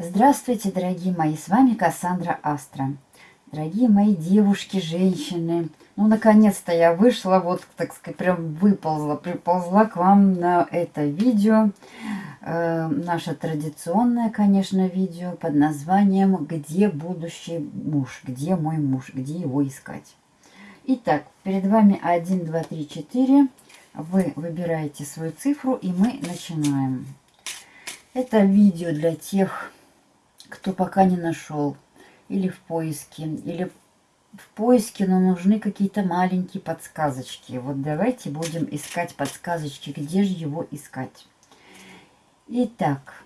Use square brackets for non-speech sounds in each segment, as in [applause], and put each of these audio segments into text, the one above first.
Здравствуйте, дорогие мои, с вами Кассандра Астра. Дорогие мои девушки, женщины, ну, наконец-то я вышла, вот, так сказать, прям выползла, приползла к вам на это видео. Э, наше традиционное, конечно, видео под названием «Где будущий муж? Где мой муж? Где его искать?» Итак, перед вами 1, 2, 3, 4. Вы выбираете свою цифру, и мы начинаем. Это видео для тех кто пока не нашел, или в поиске, или в поиске, но нужны какие-то маленькие подсказочки. Вот давайте будем искать подсказочки, где же его искать. Итак,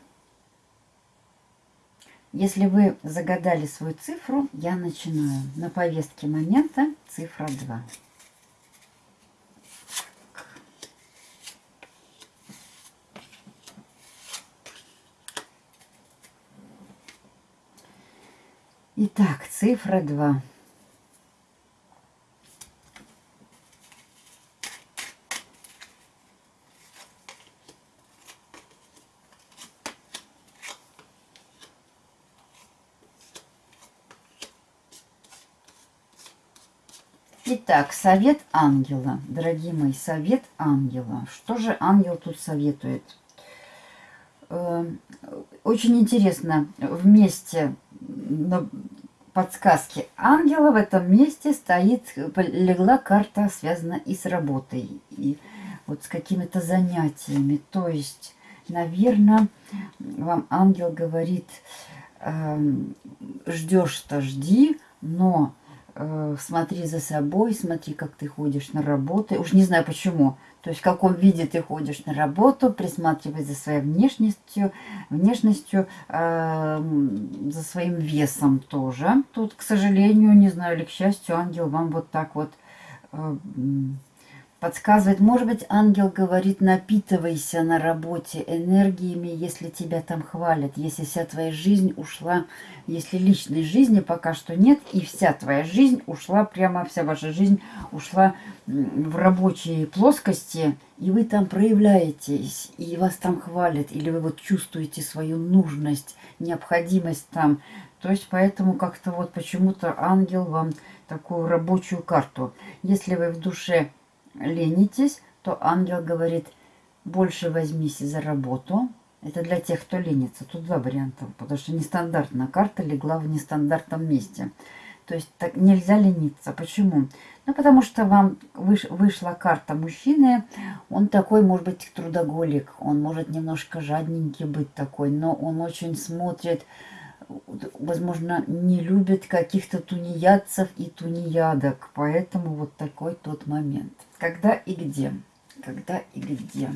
если вы загадали свою цифру, я начинаю. На повестке момента цифра 2. Итак, цифра 2. Итак, совет ангела. Дорогие мои, совет ангела. Что же ангел тут советует? Э, очень интересно, вместе подсказки ангела в этом месте стоит, легла карта, связана и с работой, и вот с какими-то занятиями. То есть, наверное, вам ангел говорит, э, ждешь-то жди, но э, смотри за собой, смотри, как ты ходишь на работу. Уж не знаю почему. То есть в каком виде ты ходишь на работу, присматривай за своей внешностью, внешностью, э, за своим весом тоже. Тут, к сожалению, не знаю, или к счастью, ангел вам вот так вот э, подсказывает. Может быть, ангел говорит, напитывайся на работе энергиями, если тебя там хвалят, если вся твоя жизнь ушла, если личной жизни пока что нет, и вся твоя жизнь ушла, прямо вся ваша жизнь ушла в рабочие плоскости, и вы там проявляетесь, и вас там хвалят, или вы вот чувствуете свою нужность, необходимость там. То есть поэтому как-то вот почему-то ангел вам такую рабочую карту. Если вы в душе ленитесь, то ангел говорит, больше возьмись за работу. Это для тех, кто ленится. Тут два варианта, потому что нестандартная карта легла в нестандартном месте. То есть так нельзя лениться. Почему? Ну, потому что вам выш, вышла карта мужчины. Он такой, может быть, трудоголик. Он может немножко жадненький быть такой, но он очень смотрит возможно, не любит каких-то тунеядцев и тунеядок. Поэтому вот такой тот момент. Когда и где? Когда и где?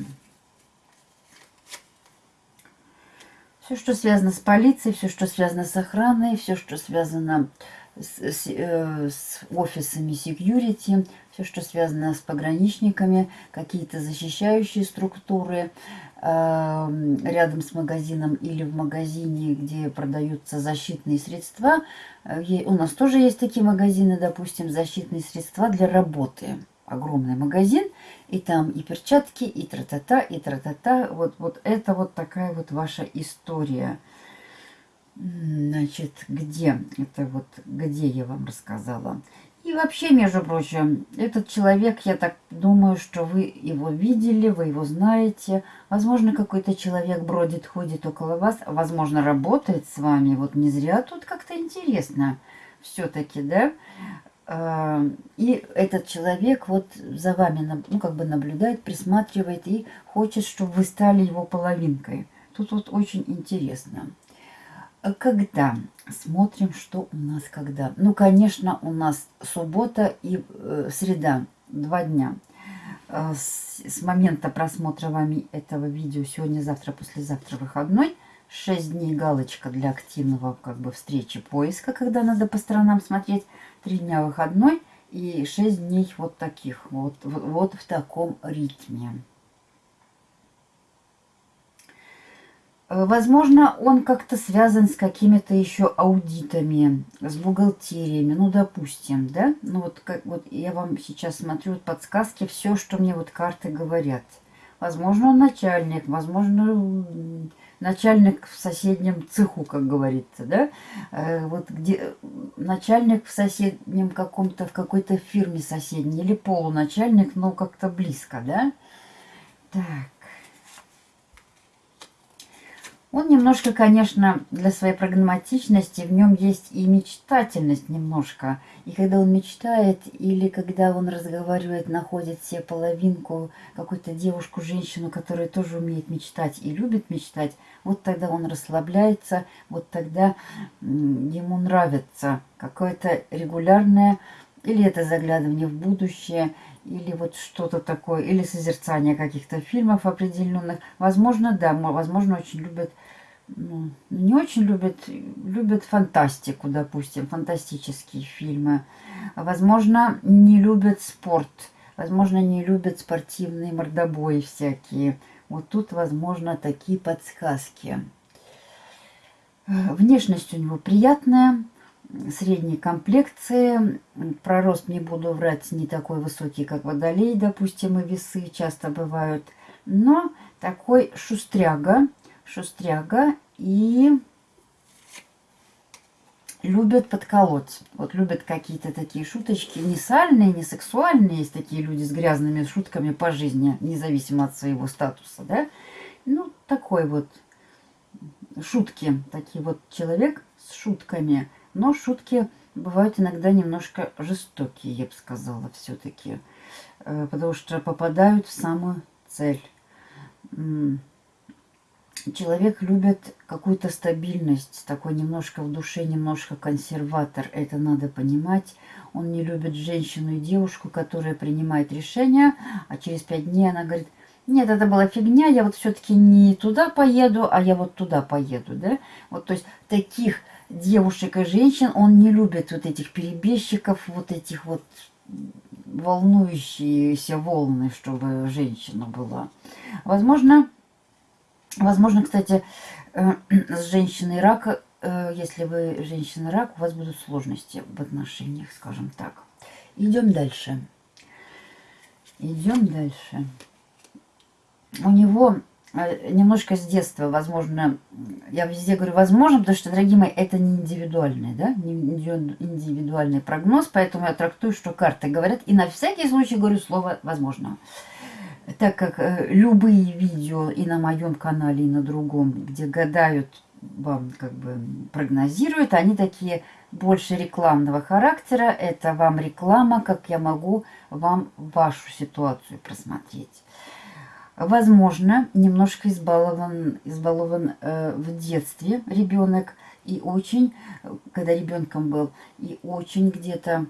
Все, что связано с полицией, все, что связано с охраной, все, что связано с, с, э, с офисами security, все, что связано с пограничниками, какие-то защищающие структуры, Эм, рядом с магазином или в магазине, где продаются защитные средства. Э, у нас тоже есть такие магазины, допустим, защитные средства для работы. Огромный магазин, и там и перчатки, и тра-та-та, и тра-та-та. Вот, вот это вот такая вот ваша история. Значит, где? Это вот где я вам рассказала. И вообще, между прочим, этот человек, я так думаю, что вы его видели, вы его знаете. Возможно, какой-то человек бродит, ходит около вас, возможно, работает с вами. Вот не зря тут как-то интересно все-таки, да? А, и этот человек вот за вами, ну, как бы наблюдает, присматривает и хочет, чтобы вы стали его половинкой. Тут вот очень интересно. А когда? Смотрим, что у нас когда. Ну, конечно, у нас суббота и э, среда. Два дня. Э, с, с момента просмотра вами этого видео, сегодня, завтра, послезавтра выходной. Шесть дней галочка для активного как бы встречи поиска, когда надо по сторонам смотреть. Три дня выходной и шесть дней вот таких. Вот, вот, вот в таком ритме. Э, возможно, он как-то связан с какими-то еще аудитами, с бухгалтериями, ну, допустим, да? Ну, вот, как, вот я вам сейчас смотрю вот подсказки, все, что мне вот карты говорят. Возможно, он начальник, возможно, начальник в соседнем цеху, как говорится, да, э, вот где начальник в соседнем каком-то, в какой-то фирме соседней, или полуначальник, но как-то близко, да. Так. Он немножко, конечно, для своей прагматичности, в нем есть и мечтательность немножко. И когда он мечтает, или когда он разговаривает, находит себе половинку, какую-то девушку, женщину, которая тоже умеет мечтать и любит мечтать, вот тогда он расслабляется, вот тогда ему нравится какое-то регулярное, или это заглядывание в будущее, или вот что-то такое, или созерцание каких-то фильмов определенных. Возможно, да, возможно, очень любят, ну, не очень любят, любят фантастику, допустим, фантастические фильмы. Возможно, не любят спорт, возможно, не любят спортивные мордобои всякие. Вот тут, возможно, такие подсказки. Внешность у него приятная, средней комплекции. Про рост не буду врать, не такой высокий, как водолей, допустим, и весы часто бывают. Но такой шустряга, шустряга и любят подколоть. Вот любят какие-то такие шуточки, не сальные, не сексуальные. Есть такие люди с грязными шутками по жизни, независимо от своего статуса, да. Ну, такой вот шутки, такие вот человек с шутками – но шутки бывают иногда немножко жестокие, я бы сказала, все-таки. Э, потому что попадают в самую цель. Человек любит какую-то стабильность, такой немножко в душе, немножко консерватор. Это надо понимать. Он не любит женщину и девушку, которая принимает решение, а через пять дней она говорит, нет, это была фигня, я вот все-таки не туда поеду, а я вот туда поеду, да? Вот, то есть таких девушек и женщин, он не любит вот этих перебежчиков, вот этих вот волнующиеся волны, чтобы женщина была. Возможно, возможно, кстати, э, [clears throat] с женщиной рака, э, если вы женщина рак, у вас будут сложности в отношениях, скажем так. Идем дальше. Идем дальше. У него Э, немножко с детства, возможно, я везде говорю возможно, потому что, дорогие мои, это не индивидуальный, да, не индивидуальный прогноз, поэтому я трактую, что карты говорят, и на всякий случай говорю слово возможно. Так как э, любые видео и на моем канале, и на другом, где гадают, вам как бы прогнозируют, они такие больше рекламного характера. Это вам реклама, как я могу вам вашу ситуацию просмотреть возможно, немножко избалован, избалован э, в детстве ребенок и очень, когда ребенком был, и очень где-то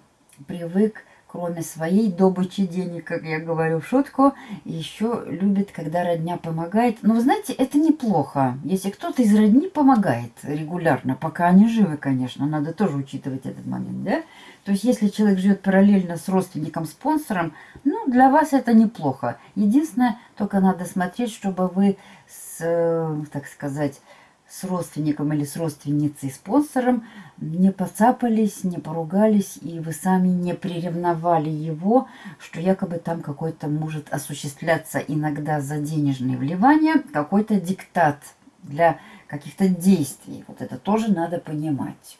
привык, кроме своей добычи денег, как я говорю в шутку, еще любит, когда родня помогает. Но вы знаете, это неплохо, если кто-то из родни помогает регулярно, пока они живы, конечно, надо тоже учитывать этот момент, да? То есть, если человек живет параллельно с родственником-спонсором, ну, для вас это неплохо. Единственное, только надо смотреть, чтобы вы с, э, так сказать, с родственником или с родственницей, спонсором не поцапались, не поругались, и вы сами не приревновали его, что якобы там какой-то может осуществляться иногда за денежные вливания, какой-то диктат для каких-то действий. Вот это тоже надо понимать.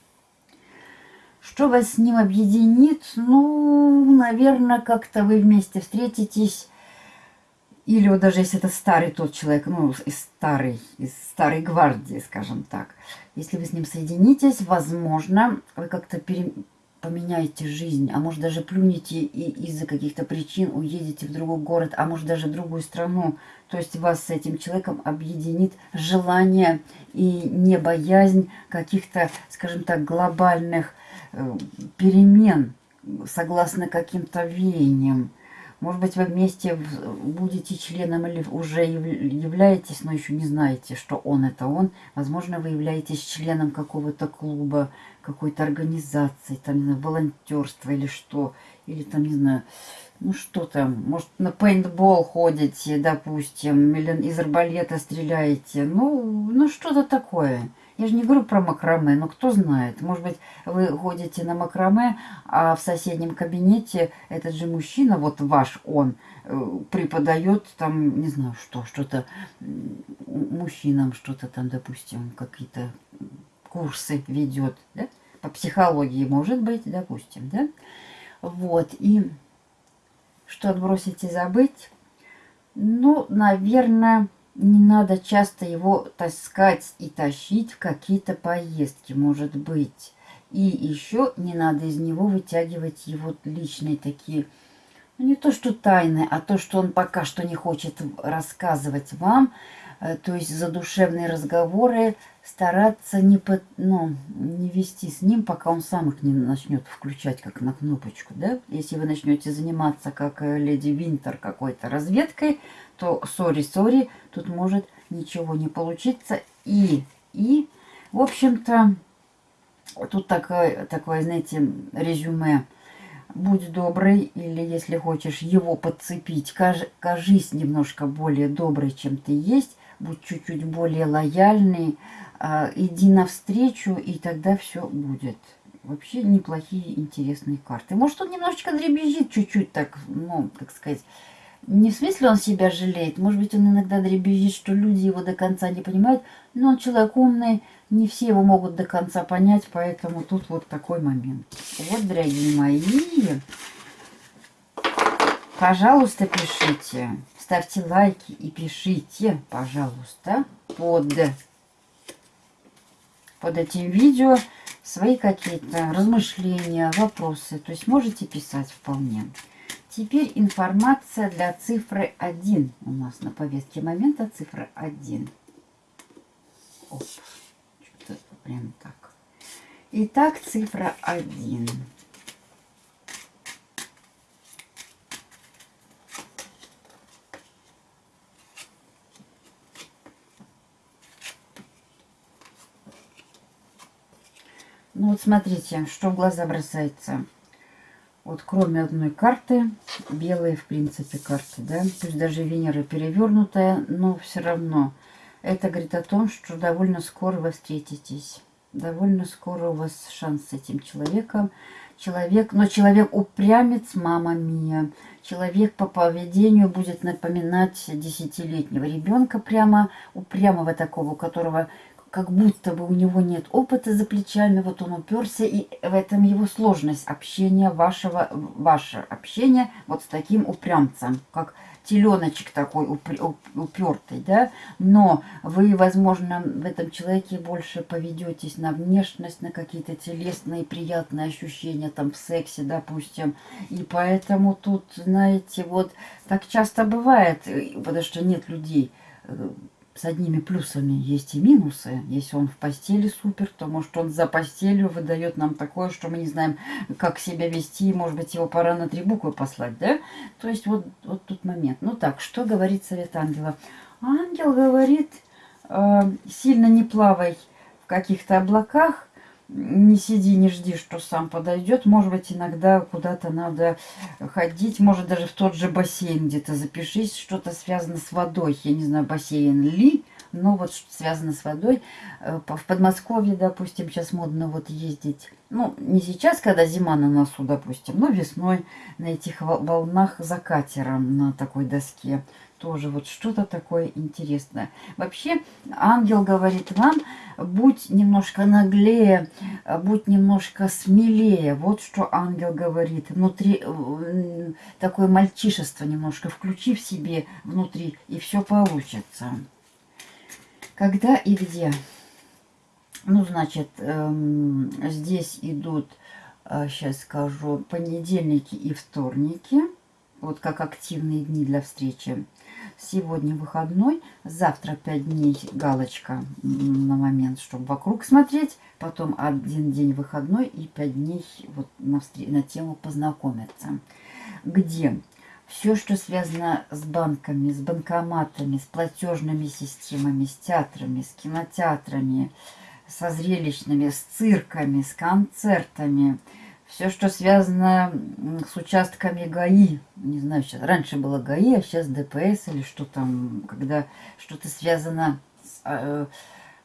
Что вас с ним объединит? Ну, наверное, как-то вы вместе встретитесь. Или вот даже если это старый тот человек, ну, из старой, из старой гвардии, скажем так. Если вы с ним соединитесь, возможно, вы как-то пере... поменяете жизнь, а может даже плюнете и из-за каких-то причин уедете в другой город, а может даже в другую страну. То есть вас с этим человеком объединит желание и не боязнь каких-то, скажем так, глобальных Э, перемен согласно каким-то веяниям. Может быть, вы вместе будете членом или уже являетесь, но еще не знаете, что он это он. Возможно, вы являетесь членом какого-то клуба, какой-то организации, там, не знаю, волонтерства или что. Или там, не знаю, ну что там, может, на пейнтбол ходите, допустим, или из арбалета стреляете. Ну, ну что-то такое. Я же не говорю про макраме, но кто знает. Может быть, вы ходите на макраме, а в соседнем кабинете этот же мужчина, вот ваш он, э, преподает там, не знаю, что, что-то мужчинам, что-то там, допустим, какие-то курсы ведет, да? По психологии, может быть, допустим, да? Вот, и что отбросить и забыть? Ну, наверное, не надо часто его таскать и тащить в какие-то поездки, может быть. И еще не надо из него вытягивать его личные такие, ну не то что тайны, а то, что он пока что не хочет рассказывать вам, Э, то есть задушевные разговоры стараться не, под, ну, не вести с ним, пока он сам их не начнет включать как на кнопочку. Да? Если вы начнете заниматься, как э, леди Винтер, какой-то разведкой, то сори-сори, тут может ничего не получиться. И, и в общем-то, тут такое, такое, знаете, резюме – будь добрый, или если хочешь его подцепить, кажись немножко более добрый, чем ты есть, будь чуть-чуть более лояльный, э, иди навстречу, и тогда все будет. Вообще неплохие, интересные карты. Может, он немножечко дребезжит чуть-чуть так, ну, как сказать, не в смысле он себя жалеет, может быть, он иногда дребезжит, что люди его до конца не понимают, но он человек умный, не все его могут до конца понять, поэтому тут вот такой момент. Вот, дорогие мои, пожалуйста, пишите ставьте лайки и пишите, пожалуйста, под, под этим видео свои какие-то размышления, вопросы. То есть можете писать вполне. Теперь информация для цифры 1. У нас на повестке момента цифра 1. Оп, что-то прям так. Итак, цифра 1. Ну вот смотрите, что в глаза бросается. Вот кроме одной карты, белые в принципе карты, да, пусть даже Венера перевернутая, но все равно это говорит о том, что довольно скоро вы встретитесь. Довольно скоро у вас шанс с этим человеком. Человек, но человек упрямец, мама мия. Человек по поведению будет напоминать десятилетнего ребенка прямо упрямого такого, у которого как будто бы у него нет опыта за плечами, вот он уперся, и в этом его сложность общения вашего, ваше общение вот с таким упрямцем, как теленочек такой упертый, да, но вы, возможно, в этом человеке больше поведетесь на внешность, на какие-то телесные приятные ощущения там в сексе, допустим, и поэтому тут, знаете, вот так часто бывает, потому что нет людей, э, с одними плюсами есть и минусы. Если он в постели супер, то может он за постелью выдает нам такое, что мы не знаем, как себя вести. Может быть, его пора на три буквы послать, да? То есть вот, вот тут момент. Ну так, что говорит совет ангела? Ангел говорит, э, сильно не плавай в каких-то облаках, не сиди, не жди, что сам подойдет. Может быть, иногда куда-то надо ходить, может, даже в тот же бассейн где-то запишись, что-то связано с водой. Я не знаю, бассейн ли, но вот что связано с водой. Э, в Подмосковье, допустим, сейчас модно вот ездить. Ну, не сейчас, когда зима на носу, допустим, но весной на этих волнах за катером на такой доске тоже вот что-то такое интересное. Вообще, ангел говорит вам, будь немножко наглее, будь немножко смелее. Вот что ангел говорит. Внутри такое мальчишество немножко включи в себе внутри, и все получится. Когда и где? Ну, значит, эм, здесь идут, э, сейчас скажу, понедельники и вторники. Вот как активные дни для встречи. Сегодня выходной, завтра 5 дней галочка на момент, чтобы вокруг смотреть. Потом один день выходной и 5 дней вот на, на тему познакомиться. Где все, что связано с банками, с банкоматами, с платежными системами, с театрами, с кинотеатрами, со зрелищными, с цирками, с концертами – все, что связано с участками ГАИ, не знаю, сейчас раньше было ГАИ, а сейчас ДПС или что там, когда что-то связано с, э,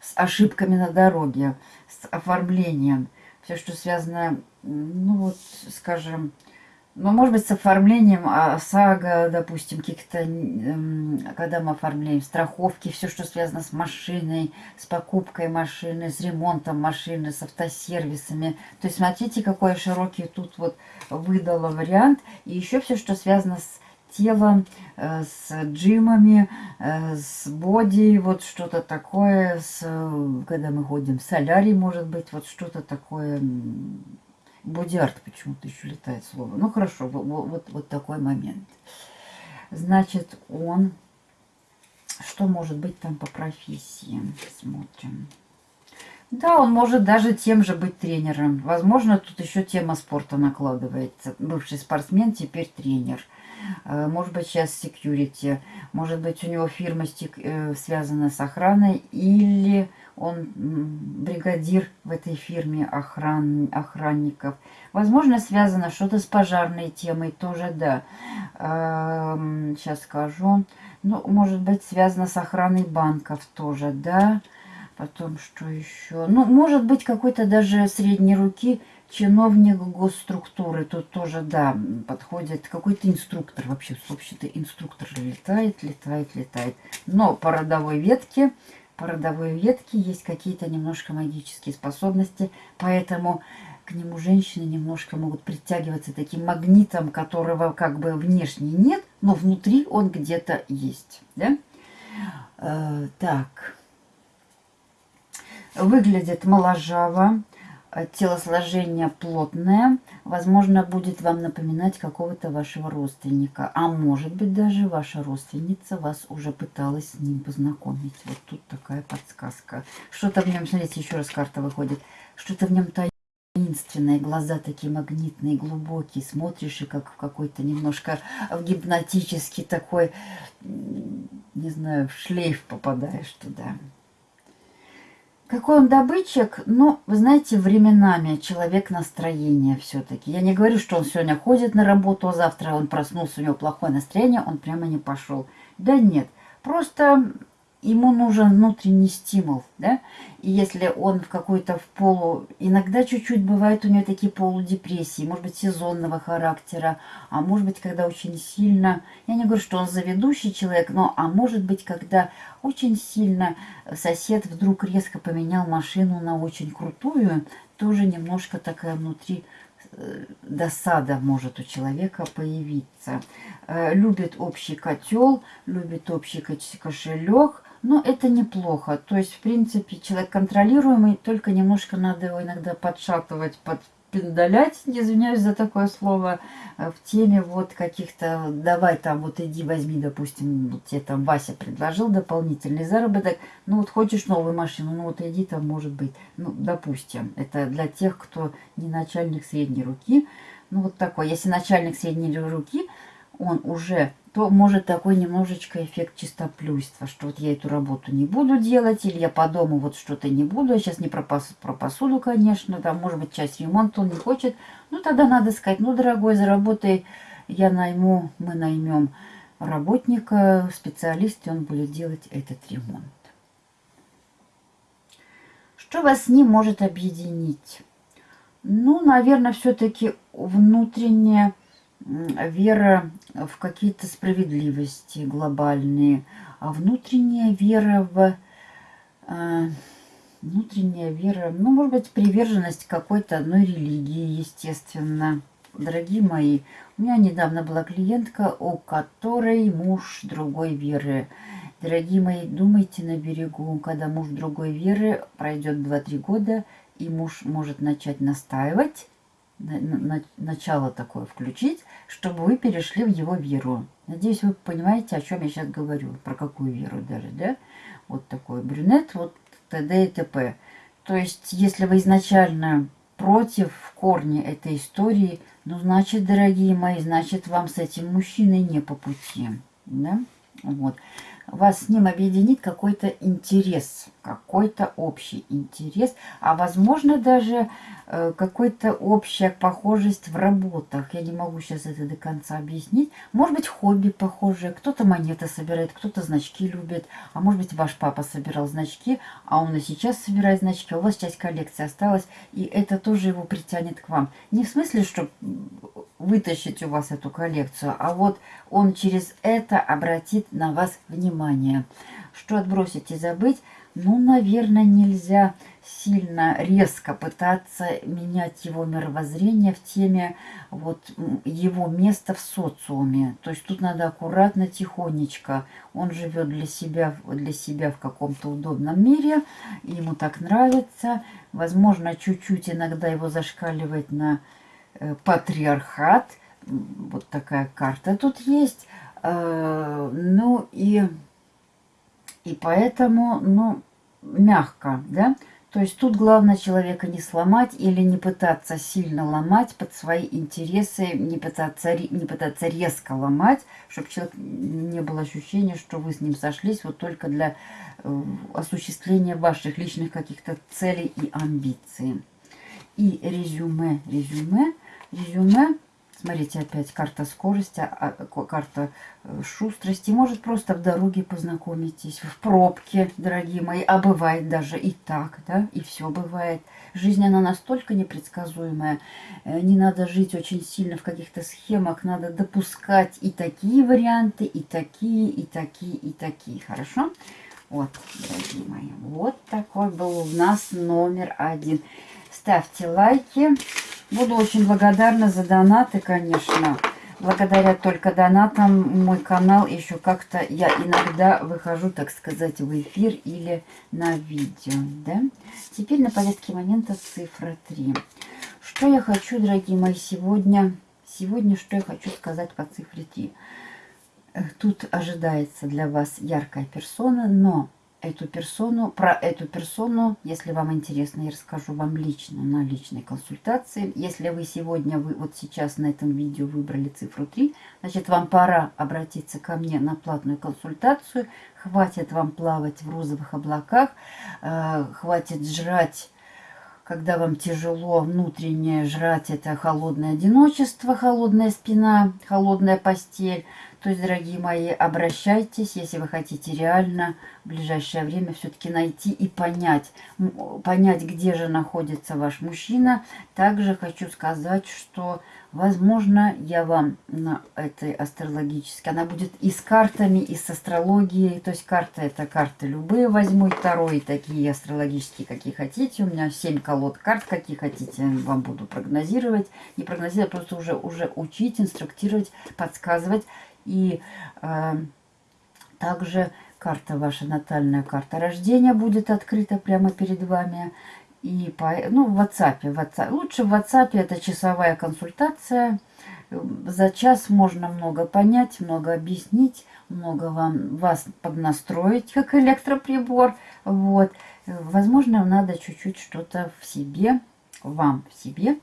с ошибками на дороге, с оформлением. Все, что связано, ну вот, скажем, ну, может быть, с оформлением ОСАГО, допустим, каких-то, когда мы оформляем страховки, все, что связано с машиной, с покупкой машины, с ремонтом машины, с автосервисами. То есть, смотрите, какой широкий тут вот выдала вариант. И еще все, что связано с телом, э, с джимами, э, с боди, вот что-то такое, с, когда мы ходим в солярий, может быть, вот что-то такое Бодиарт почему-то еще летает слово. Ну хорошо, вот, вот, вот такой момент. Значит, он... Что может быть там по профессии? Смотрим. Да, он может даже тем же быть тренером. Возможно, тут еще тема спорта накладывается. Бывший спортсмен, теперь тренер. Э, может быть, сейчас security. Может быть, у него фирма э, связана с охраной. Или он бригадир в этой фирме охран, охранников. Возможно, связано что-то с пожарной темой, тоже да. Сейчас эм, скажу. Ну, может быть, связано с охраной банков тоже, да. Потом что еще? Ну, может быть, какой-то даже средней руки чиновник госструктуры. Тут тоже, да, подходит какой-то инструктор. Вообще, вообще-то инструктор летает, летает, летает. Но по родовой ветке по родовой ветке есть какие-то немножко магические способности, поэтому к нему женщины немножко могут притягиваться таким магнитом, которого как бы внешне нет, но внутри он где-то есть. Да? Э, так. Выглядит моложаво, телосложение плотное, возможно, будет вам напоминать какого-то вашего родственника. А может быть, даже ваша родственница вас уже пыталась с ним познакомить. Вот тут такая подсказка. Что-то в нем, смотрите, еще раз карта выходит. Что-то в нем таинственное, глаза такие магнитные, глубокие. Смотришь и как в какой-то немножко в гипнотический такой, не знаю, в шлейф попадаешь туда. Какой он добытчик? Ну, вы знаете, временами человек настроения все-таки. Я не говорю, что он сегодня ходит на работу, а завтра он проснулся, у него плохое настроение, он прямо не пошел. Да нет, просто ему нужен внутренний стимул, да, и если он в какой-то в полу, иногда чуть-чуть бывает у него такие полудепрессии, может быть, сезонного характера, а может быть, когда очень сильно, я не говорю, что он заведущий человек, но, а может быть, когда очень сильно сосед вдруг резко поменял машину на очень крутую, тоже немножко такая внутри э, досада может у человека появиться. Э, любит общий котел, любит общий кошелек, но это неплохо. То есть, в принципе, человек контролируемый, только немножко надо его иногда подшатывать, подпиндалять, извиняюсь за такое слово, э, в теме вот каких-то, давай там вот иди возьми, допустим, тебе там Вася предложил дополнительный заработок, ну вот хочешь новую машину, ну вот иди там, может быть, ну, допустим, это для тех, кто не начальник средней руки, ну вот такой, если начальник средней руки, он уже то может такой немножечко эффект чистоплюйства, что вот я эту работу не буду делать, или я по дому вот что-то не буду, я сейчас не про, пос про посуду, конечно, там, может быть, часть ремонта он не хочет, ну, тогда надо сказать, ну, дорогой, заработай, я найму, мы наймем работника, специалиста, он будет делать этот ремонт. Что вас с ним может объединить? Ну, наверное, все-таки внутреннее вера в какие-то справедливости глобальные, а внутренняя вера в... Э, внутренняя вера, ну, может быть, приверженность какой-то одной религии, естественно. Дорогие мои, у меня недавно была клиентка, у которой муж другой веры. Дорогие мои, думайте на берегу, когда муж другой веры, пройдет 2-3 года, и муж может начать настаивать, начало такое включить, чтобы вы перешли в его веру. Надеюсь, вы понимаете, о чем я сейчас говорю, про какую веру даже, да? Вот такой брюнет, вот т.д. и т.п. То есть, если вы изначально против в корне этой истории, ну, значит, дорогие мои, значит, вам с этим мужчиной не по пути, да? Вот. Вас с ним объединит какой-то интерес, какой-то общий интерес, а возможно даже э, какой-то общая похожесть в работах. Я не могу сейчас это до конца объяснить. Может быть, хобби похожие, кто-то монеты собирает, кто-то значки любит, а может быть, ваш папа собирал значки, а он и сейчас собирает значки, у вас часть коллекции осталась, и это тоже его притянет к вам. Не в смысле, что вытащить у вас эту коллекцию, а вот он через это обратит на вас внимание. Что отбросить и забыть? Ну, наверное, нельзя сильно резко пытаться менять его мировоззрение в теме вот его места в социуме. То есть тут надо аккуратно, тихонечко. Он живет для себя, для себя в каком-то удобном мире, ему так нравится. Возможно, чуть-чуть иногда его зашкаливает на Э, патриархат. Вот такая карта тут есть. Э, ну и, и поэтому, ну, мягко, да. То есть тут главное человека не сломать или не пытаться сильно ломать под свои интересы, не пытаться, не пытаться резко ломать, чтобы человек не было ощущения, что вы с ним сошлись вот только для э, осуществления ваших личных каких-то целей и амбиций. И резюме, резюме резюме. Смотрите, опять карта скорости, а, карта э, шустрости. Может, просто в дороге познакомитесь, в пробке, дорогие мои. А бывает даже и так, да, и все бывает. Жизнь, она настолько непредсказуемая. Э, не надо жить очень сильно в каких-то схемах. Надо допускать и такие варианты, и такие, и такие, и такие. Хорошо? Вот, дорогие мои, вот такой был у нас номер один. Ставьте лайки. Буду очень благодарна за донаты, конечно. Благодаря только донатам мой канал еще как-то я иногда выхожу, так сказать, в эфир или на видео. Да? Теперь на повестке момента цифра 3. Что я хочу, дорогие мои, сегодня... Сегодня что я хочу сказать по цифре 3. Тут ожидается для вас яркая персона, но эту персону, про эту персону, если вам интересно, я расскажу вам лично на личной консультации. Если вы сегодня, вы вот сейчас на этом видео выбрали цифру 3, значит вам пора обратиться ко мне на платную консультацию. Хватит вам плавать в розовых облаках, э, хватит жрать когда вам тяжело внутренне жрать, это холодное одиночество, холодная спина, холодная постель. То есть, дорогие мои, обращайтесь, если вы хотите реально в ближайшее время все-таки найти и понять, понять, где же находится ваш мужчина. Также хочу сказать, что, возможно, я вам на этой астрологической, она будет и с картами, и с астрологией. То есть карты это карты любые возьму, и второй, такие астрологические, какие хотите. У меня 7 колод карт, какие хотите, вам буду прогнозировать. Не прогнозировать, просто уже, уже учить, инструктировать, подсказывать. И э, также карта ваша, натальная карта рождения будет открыта прямо перед вами. И по, ну, в WhatsApp, в WhatsApp. Лучше в WhatsApp это часовая консультация. За час можно много понять, много объяснить, много вам, вас поднастроить, как электроприбор. Вот. Возможно, надо чуть-чуть что-то в себе, вам в себе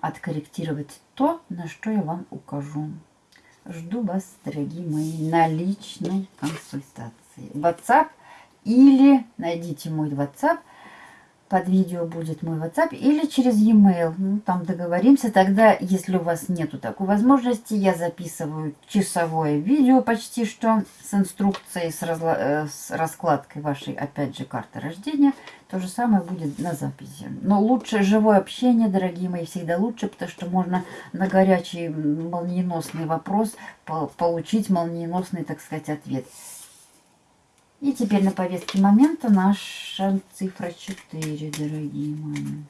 откорректировать то, на что я вам укажу. Жду вас, дорогие мои, на личной консультации. WhatsApp или найдите мой WhatsApp. Под видео будет мой WhatsApp или через e-mail. Ну, там договоримся. Тогда, если у вас нету такой возможности, я записываю часовое видео почти что с инструкцией, с, разла э, с раскладкой вашей, опять же, карты рождения. То же самое будет на записи. Но лучше живое общение, дорогие мои, всегда лучше, потому что можно на горячий молниеносный вопрос получить молниеносный, так сказать, ответ. И теперь на повестке момента наша цифра 4, дорогие мои.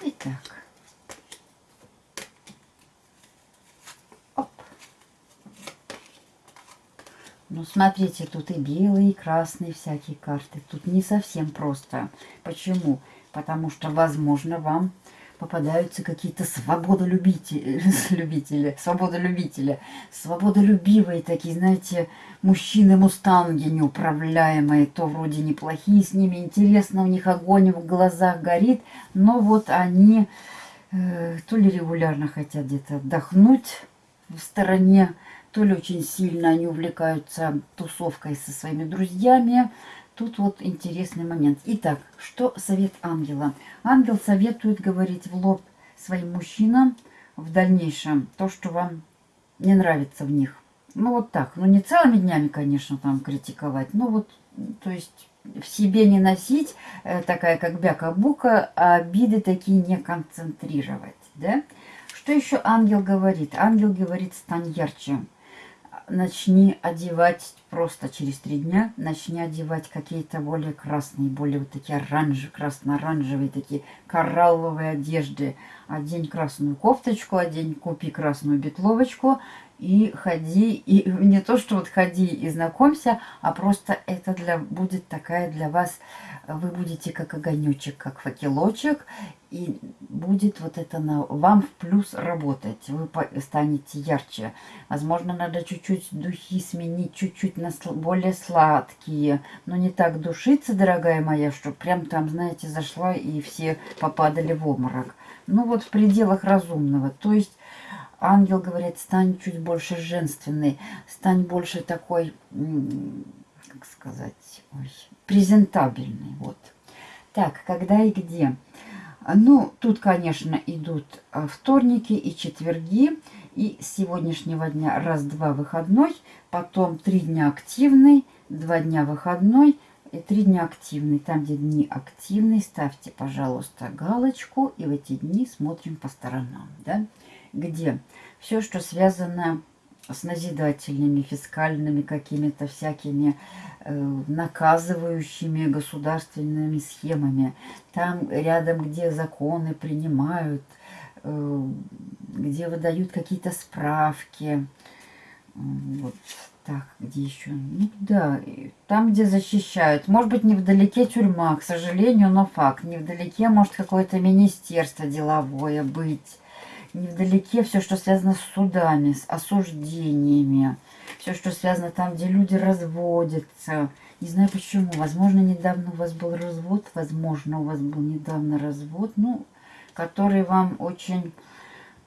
Итак. Ну, смотрите, тут и белые, и красные всякие карты. Тут не совсем просто. Почему? Потому что, возможно, вам попадаются какие-то свободолюбители, [laughs] любители, свободолюбители, свободолюбивые такие, знаете, мужчины-мустанги неуправляемые, то вроде неплохие с ними, интересно, у них огонь в глазах горит, но вот они э, то ли регулярно хотят где-то отдохнуть в стороне, то ли очень сильно они увлекаются тусовкой со своими друзьями. Тут вот интересный момент. Итак, что совет ангела? Ангел советует говорить в лоб своим мужчинам в дальнейшем то, что вам не нравится в них. Ну вот так, ну не целыми днями, конечно, там критиковать, но вот, то есть в себе не носить, э, такая как бяка-бука, а обиды такие не концентрировать, да? Что еще ангел говорит? Ангел говорит, стань ярче. Начни одевать просто через три дня, начни одевать какие-то более красные, более вот такие оранжевые, красно-оранжевые, такие коралловые одежды. Одень красную кофточку, одень, купи красную бетловочку, и ходи, и [laughs] не то, что вот ходи и знакомься, а просто это для, будет такая для вас, вы будете как огонечек, как факелочек, и будет вот это на вам в плюс работать, вы станете ярче. Возможно, надо чуть-чуть духи сменить, чуть-чуть на более сладкие, но не так душиться, дорогая моя, что прям там, знаете, зашла и все попадали в обморок. Ну вот в пределах разумного, то есть ангел говорит, стань чуть больше женственной, стань больше такой, как сказать, ой, презентабельной. Вот. Так, когда и где? Ну, тут, конечно, идут а, вторники и четверги. И с сегодняшнего дня раз-два выходной, потом три дня активный, два дня выходной и три дня активный. Там, где дни активные, ставьте, пожалуйста, галочку. И в эти дни смотрим по сторонам. Да? где все, что связано с назидательными, фискальными какими-то всякими э, наказывающими государственными схемами. Там рядом, где законы принимают, э, где выдают какие-то справки. Вот так, где еще? Ну да, там, где защищают. Может быть, невдалеке тюрьма, к сожалению, но факт. Невдалеке может какое-то министерство деловое быть невдалеке все, что связано с судами, с осуждениями, все, что связано там, где люди разводятся. Не знаю почему. Возможно, недавно у вас был развод, возможно, у вас был недавно развод, ну, который вам очень,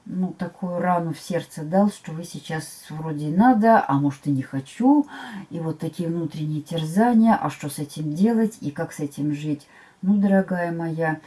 ну, такую рану в сердце дал, что вы сейчас вроде и надо, а может и не хочу. И вот такие внутренние терзания, а что с этим делать и как с этим жить. Ну, дорогая моя,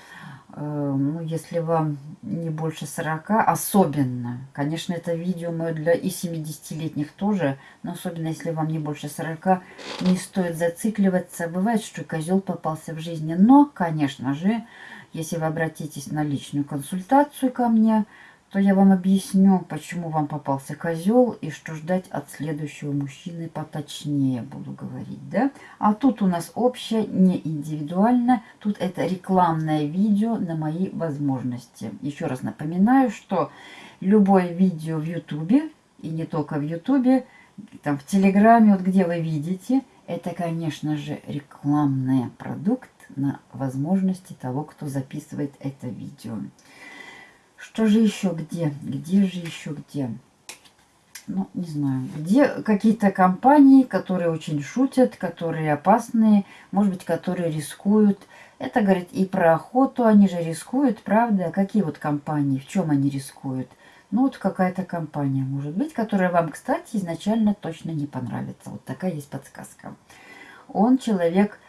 ну, если вам не больше 40, особенно, конечно, это видео мое для и 70-летних тоже, но особенно, если вам не больше 40, не стоит зацикливаться. Бывает, что козел попался в жизни, но, конечно же, если вы обратитесь на личную консультацию ко мне, то я вам объясню, почему вам попался козел и что ждать от следующего мужчины поточнее буду говорить, да? А тут у нас общее, не индивидуально, тут это рекламное видео на мои возможности. Еще раз напоминаю, что любое видео в ютубе, и не только в ютубе, там в телеграме, вот где вы видите, это, конечно же, рекламный продукт на возможности того, кто записывает это видео. Что же еще где? Где же еще где? Ну, не знаю. Где какие-то компании, которые очень шутят, которые опасные, может быть, которые рискуют. Это говорит и про охоту, они же рискуют, правда? Какие вот компании, в чем они рискуют? Ну, вот какая-то компания, может быть, которая вам, кстати, изначально точно не понравится. Вот такая есть подсказка. Он человек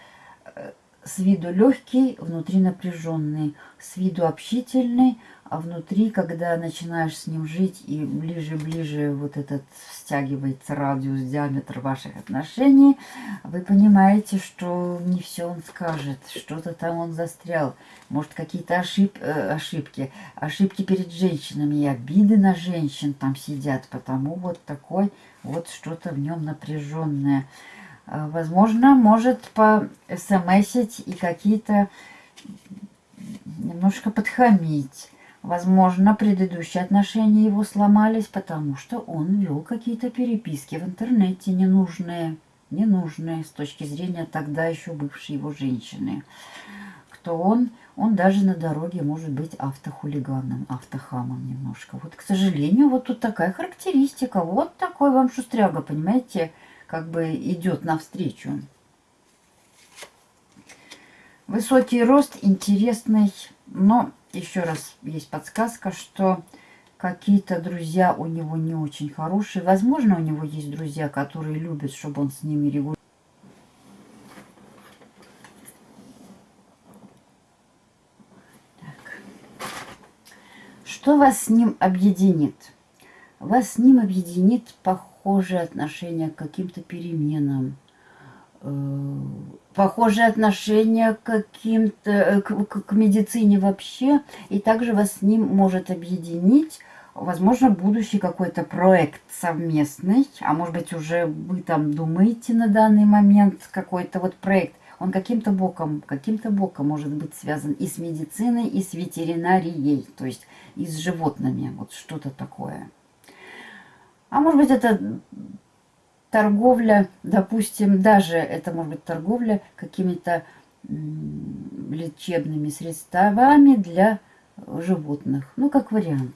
э, с виду легкий, внутри напряженный, с виду общительный, а внутри, когда начинаешь с ним жить и ближе-ближе вот этот стягивается радиус, диаметр ваших отношений, вы понимаете, что не все он скажет, что-то там он застрял. Может, какие-то ошиб, э, ошибки, ошибки перед женщинами и обиды на женщин там сидят, потому вот такой вот что-то в нем напряженное. А, возможно, может по смсить и какие-то немножко подхамить Возможно, предыдущие отношения его сломались, потому что он вел какие-то переписки в интернете ненужные, ненужные с точки зрения тогда еще бывшей его женщины. Кто он? Он даже на дороге может быть автохулиганом, автохамом немножко. Вот, к сожалению, вот тут такая характеристика. Вот такой вам шустряга, понимаете, как бы идет навстречу. Высокий рост, интересный, но еще раз есть подсказка, что какие-то друзья у него не очень хорошие. Возможно, у него есть друзья, которые любят, чтобы он с ними регулярно. Что вас с ним объединит? Вас с ним объединит похожее отношение к каким-то переменам, э, похожее отношение к каким-то э, к, к медицине вообще, и также вас с ним может объединить возможно, будущий какой-то проект совместный, а может быть, уже вы там думаете на данный момент какой-то вот проект, он каким-то боком, каким-то боком может быть связан и с медициной, и с ветеринарией, то есть и с животными, вот что-то такое. А может быть, это торговля, допустим, даже это может быть торговля какими-то лечебными средствами для животных, ну, как вариант.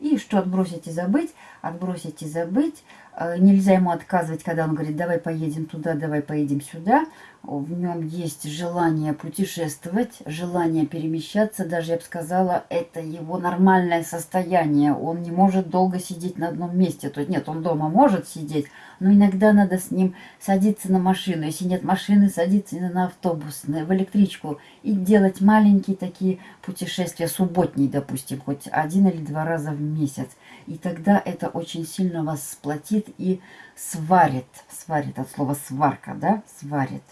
И что отбросить и забыть, отбросить и забыть. Э, нельзя ему отказывать, когда он говорит, давай поедем туда, давай поедем сюда. В нем есть желание путешествовать, желание перемещаться. Даже, я бы сказала, это его нормальное состояние. Он не может долго сидеть на одном месте. То есть нет, он дома может сидеть, но иногда надо с ним садиться на машину. Если нет машины, садиться на автобус, в электричку. И делать маленькие такие путешествия, субботние, допустим, хоть один или два раза в месяц. И тогда это очень сильно вас сплотит и сварит. Сварит от слова сварка, да? Сварит.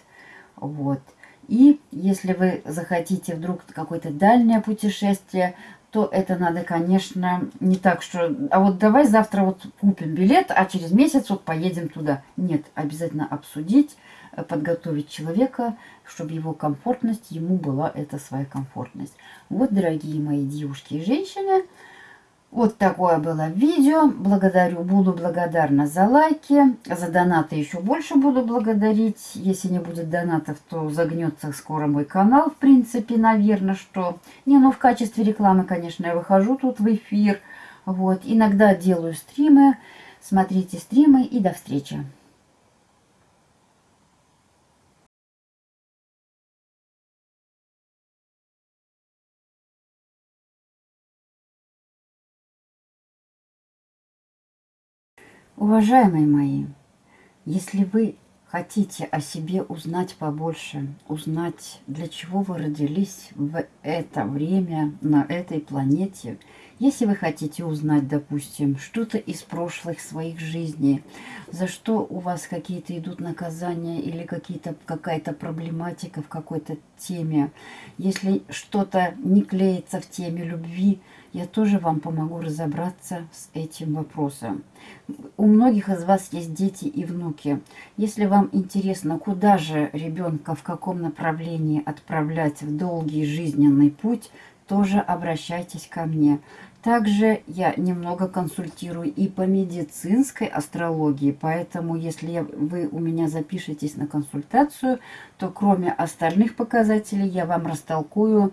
Вот. И если вы захотите вдруг какое-то дальнее путешествие, то это надо, конечно, не так, что... А вот давай завтра вот купим билет, а через месяц вот поедем туда. Нет, обязательно обсудить, э, подготовить человека, чтобы его комфортность, ему была эта своя комфортность. Вот, дорогие мои девушки и женщины, вот такое было видео. Благодарю, буду благодарна за лайки. За донаты еще больше буду благодарить. Если не будет донатов, то загнется скоро мой канал, в принципе, наверное, что... Не, ну в качестве рекламы, конечно, я выхожу тут в эфир. Вот, иногда делаю стримы. Смотрите стримы и до встречи. Уважаемые мои, если вы хотите о себе узнать побольше, узнать, для чего вы родились в это время на этой планете, если вы хотите узнать, допустим, что-то из прошлых своих жизней, за что у вас какие-то идут наказания или какая-то проблематика в какой-то теме, если что-то не клеится в теме любви, я тоже вам помогу разобраться с этим вопросом. У многих из вас есть дети и внуки. Если вам интересно, куда же ребенка, в каком направлении отправлять в долгий жизненный путь, тоже обращайтесь ко мне. Также я немного консультирую и по медицинской астрологии, поэтому если вы у меня запишетесь на консультацию, то кроме остальных показателей я вам растолкую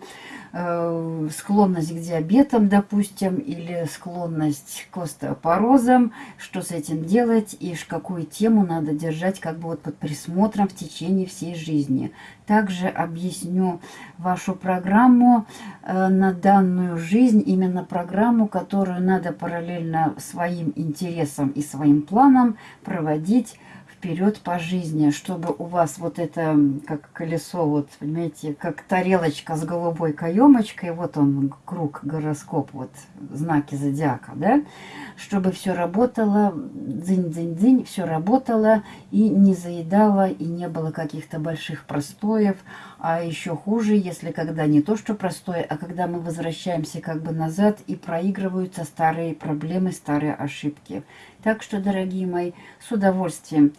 э, склонность к диабетам, допустим, или склонность к остеопорозам, что с этим делать и какую тему надо держать как бы вот под присмотром в течение всей жизни. Также объясню вашу программу э, на данную жизнь, именно программу, которую надо параллельно своим интересам и своим планам проводить вперед по жизни, чтобы у вас вот это, как колесо, вот, понимаете, как тарелочка с голубой каемочкой, вот он, круг, гороскоп, вот, знаки зодиака, да, чтобы все работало, дзынь-дзынь-дзынь, все работало и не заедало, и не было каких-то больших простоев, а еще хуже, если когда не то, что простое, а когда мы возвращаемся как бы назад и проигрываются старые проблемы, старые ошибки. Так что, дорогие мои, с удовольствием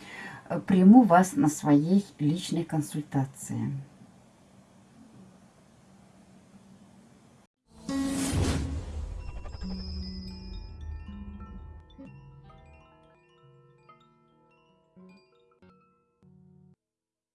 э, приму вас на своей личной консультации.